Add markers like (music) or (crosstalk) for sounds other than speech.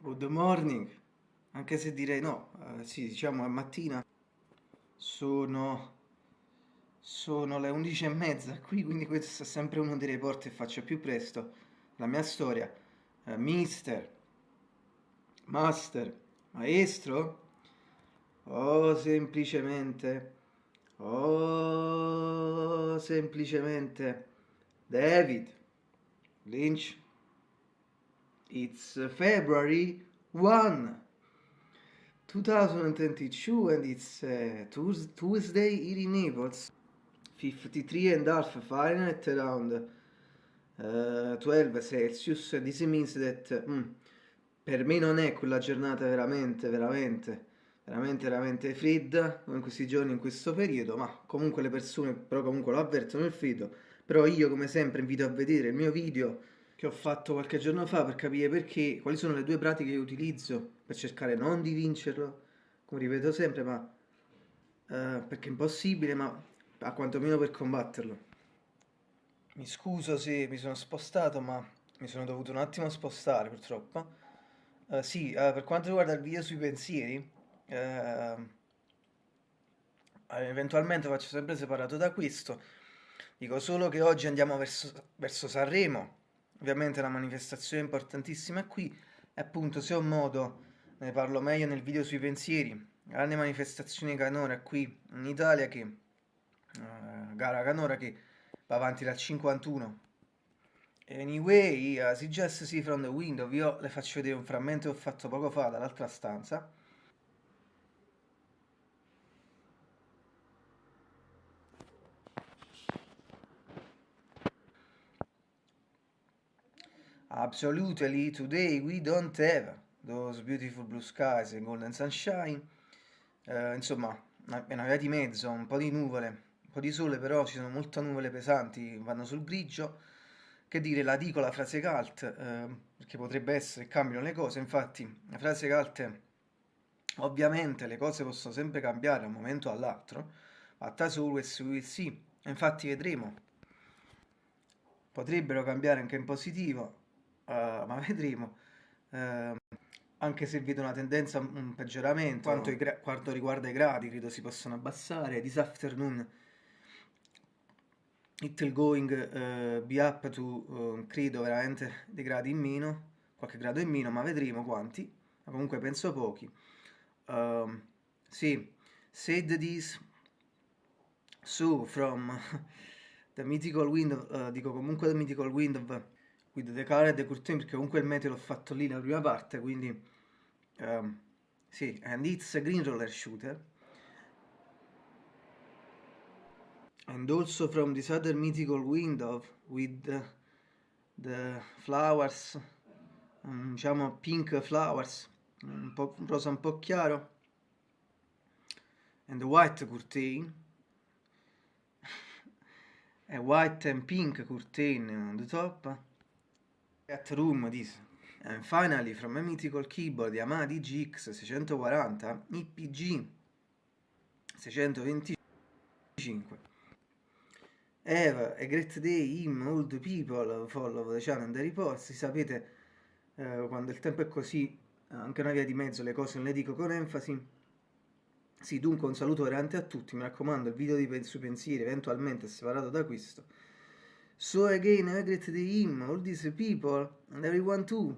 Good morning, anche se direi no, eh, sì, diciamo è mattina, sono, sono le 11 e mezza qui, quindi questo è sempre uno dei report che faccio più presto, la mia storia, eh, mister, master, maestro, o semplicemente, o semplicemente David Lynch. It's February 1, 2022 and it's uh, Tuesday here in Naples. 53 and a half Fahrenheit around uh, 12 Celsius. This means that mm, per me non è quella giornata veramente, veramente, veramente, veramente fredda in questi giorni, in questo periodo, ma comunque le persone però comunque lo avvertono il freddo. Però io come sempre invito a vedere il mio video che ho fatto qualche giorno fa per capire perché, quali sono le due pratiche che utilizzo per cercare non di vincerlo, come ripeto sempre, ma uh, perché è impossibile, ma a quantomeno per combatterlo. Mi scuso se mi sono spostato, ma mi sono dovuto un attimo spostare purtroppo. Uh, sì, uh, per quanto riguarda il video sui pensieri, eventualmente faccio sempre separato da questo. Dico solo che oggi andiamo verso, verso Sanremo, Ovviamente la manifestazione importantissima è qui e appunto se ho modo ne parlo meglio nel video sui pensieri. Grande manifestazione canora qui in Italia che uh, gara canora che va avanti dal 51. Anyway, uh, si just see from the window, io le faccio vedere un frammento che ho fatto poco fa dall'altra stanza. Absolutely, today we don't have those beautiful blue skies and golden sunshine. Uh, insomma, è una via di mezzo, un po' di nuvole, un po' di sole, però ci sono molte nuvole pesanti, vanno sul grigio. Che dire, la dico la frase cult, uh, perché potrebbe essere cambiano le cose, infatti la frase cult è ovviamente le cose possono sempre cambiare da un momento all'altro, but as always we will see, infatti vedremo. Potrebbero cambiare anche in positivo, uh, ma vedremo. Uh, anche se vedo una tendenza, un peggioramento, quanto, quanto, riguarda i gradi, credo si possano abbassare. This afternoon it will going uh, be up to, uh, credo veramente, dei gradi in meno, qualche grado in meno, ma vedremo quanti, ma comunque penso pochi. Uh, sì, said this, so from (laughs) the mythical wind, uh, dico comunque the mythical wind with the color e the curtain perché comunque il meteo l'ho fatto lì nella prima parte quindi um, sì and it's a green roller shooter. And also from this other mythical window with the, the flowers um, diciamo pink flowers un po' un rosa un po' chiaro. And the white curtain. A (laughs) white and pink curtain on the top At room this. And finally from a mythical keyboard Yamaha DGX 640 IPG 625 Have a great day him the people follow the channel and the reports. Sapete eh, quando il tempo è così anche una via di mezzo le cose non le dico con enfasi. Sì dunque un saluto veramente a tutti. Mi raccomando il video sui pensieri eventualmente è separato da questo So again, I greet the him, all these people, and everyone too.